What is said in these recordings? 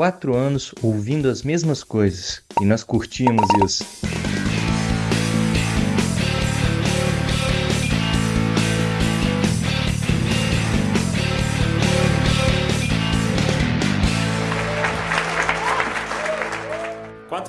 quatro anos ouvindo as mesmas coisas e nós curtimos isso.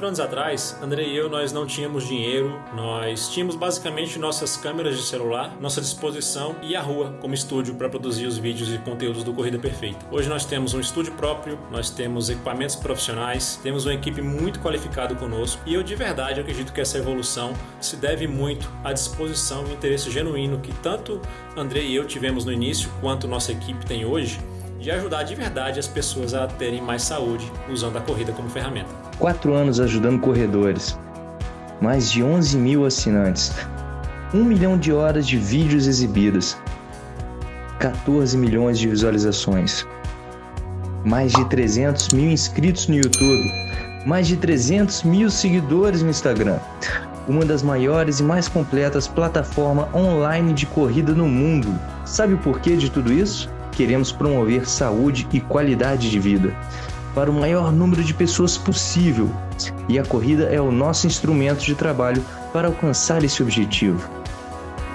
Quatro anos atrás, André e eu nós não tínhamos dinheiro, nós tínhamos basicamente nossas câmeras de celular, nossa disposição e a rua como estúdio para produzir os vídeos e conteúdos do Corrida Perfeita. Hoje nós temos um estúdio próprio, nós temos equipamentos profissionais, temos uma equipe muito qualificada conosco e eu de verdade acredito que essa evolução se deve muito à disposição e interesse genuíno que tanto André e eu tivemos no início quanto nossa equipe tem hoje de ajudar de verdade as pessoas a terem mais saúde usando a corrida como ferramenta. Quatro anos ajudando corredores, mais de 11 mil assinantes, 1 milhão de horas de vídeos exibidos, 14 milhões de visualizações, mais de 300 mil inscritos no YouTube, mais de 300 mil seguidores no Instagram, uma das maiores e mais completas plataformas online de corrida no mundo. Sabe o porquê de tudo isso? Queremos promover saúde e qualidade de vida para o maior número de pessoas possível, e a corrida é o nosso instrumento de trabalho para alcançar esse objetivo.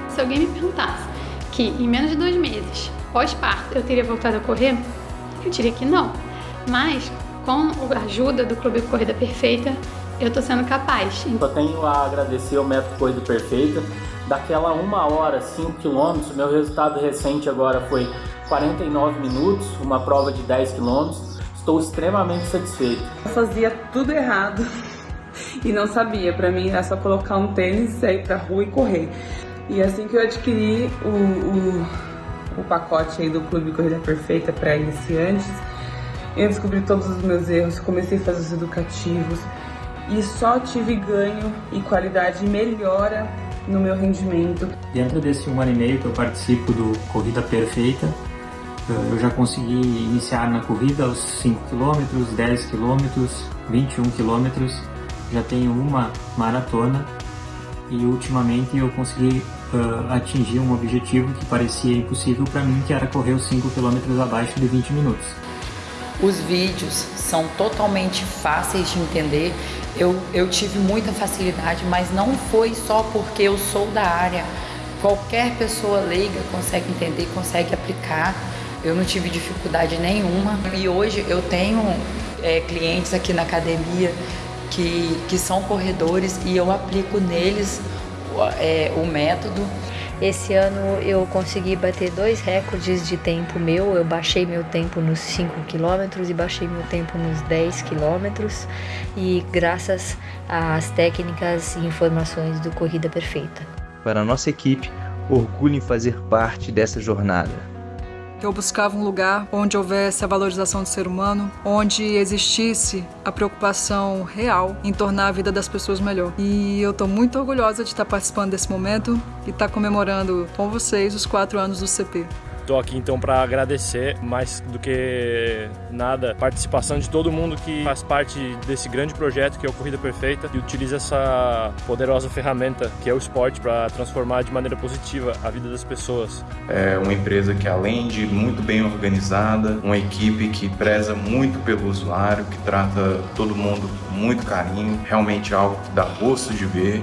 Se alguém me perguntasse que em menos de dois meses, pós-parto, eu teria voltado a correr, eu diria que não. Mas com a ajuda do Clube Corrida Perfeita, eu estou sendo capaz. Só tenho a agradecer ao método Corrida Perfeita. Daquela uma hora, 5 quilômetros, meu resultado recente agora foi 49 minutos, uma prova de 10 quilômetros. Estou extremamente satisfeito. Eu fazia tudo errado e não sabia. Para mim era só colocar um tênis, sair pra rua e correr. E assim que eu adquiri o, o, o pacote aí do Clube Corrida Perfeita para iniciantes, eu descobri todos os meus erros, comecei a fazer os educativos e só tive ganho e qualidade e melhora no meu rendimento. Dentro desse um ano e meio que eu participo do Corrida Perfeita, eu já consegui iniciar na corrida aos 5 km, 10 km, 21 km, já tenho uma maratona e ultimamente eu consegui uh, atingir um objetivo que parecia impossível para mim, que era correr os 5 km abaixo de 20 minutos. Os vídeos são totalmente fáceis de entender. Eu, eu tive muita facilidade, mas não foi só porque eu sou da área. Qualquer pessoa leiga consegue entender, consegue aplicar. Eu não tive dificuldade nenhuma. E hoje eu tenho é, clientes aqui na academia que, que são corredores e eu aplico neles é, o método. Esse ano eu consegui bater dois recordes de tempo meu. Eu baixei meu tempo nos 5 km e baixei meu tempo nos 10 km. E graças às técnicas e informações do Corrida Perfeita. Para a nossa equipe, orgulho em fazer parte dessa jornada. Eu buscava um lugar onde houvesse a valorização do ser humano, onde existisse a preocupação real em tornar a vida das pessoas melhor. E eu estou muito orgulhosa de estar participando desse momento e estar comemorando com vocês os quatro anos do CP. Estou aqui então para agradecer mais do que nada a participação de todo mundo que faz parte desse grande projeto que é o Corrida Perfeita e utiliza essa poderosa ferramenta que é o esporte para transformar de maneira positiva a vida das pessoas. É uma empresa que além de muito bem organizada, uma equipe que preza muito pelo usuário, que trata todo mundo com muito carinho, realmente algo que dá gosto de ver.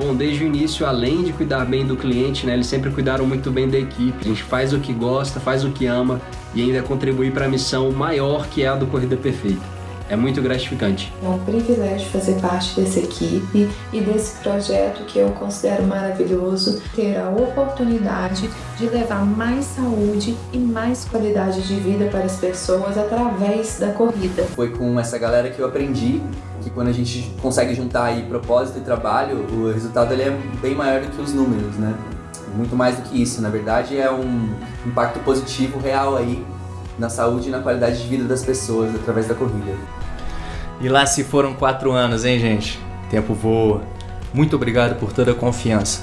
Bom, desde o início, além de cuidar bem do cliente, né, eles sempre cuidaram muito bem da equipe. A gente faz o que gosta, faz o que ama e ainda contribui para a missão maior que é a do Corrida Perfeita. É muito gratificante. É um privilégio fazer parte dessa equipe e desse projeto que eu considero maravilhoso, ter a oportunidade de levar mais saúde e mais qualidade de vida para as pessoas através da corrida. Foi com essa galera que eu aprendi que quando a gente consegue juntar aí propósito e trabalho, o resultado ele é bem maior do que os números, né? Muito mais do que isso, na verdade é um impacto positivo real aí na saúde e na qualidade de vida das pessoas através da corrida. E lá se foram quatro anos, hein, gente? Tempo voa. Muito obrigado por toda a confiança.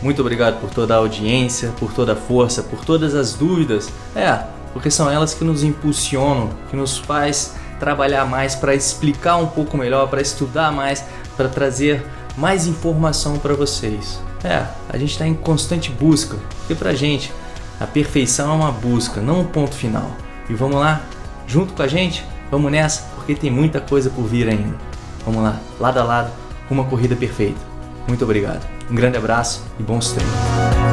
Muito obrigado por toda a audiência, por toda a força, por todas as dúvidas. É, porque são elas que nos impulsionam, que nos faz trabalhar mais para explicar um pouco melhor, para estudar mais, para trazer mais informação para vocês. É, a gente está em constante busca, porque para gente a perfeição é uma busca, não um ponto final. E vamos lá, junto com a gente, vamos nessa, porque tem muita coisa por vir ainda. Vamos lá, lado a lado, uma corrida perfeita. Muito obrigado. Um grande abraço e bons treinos.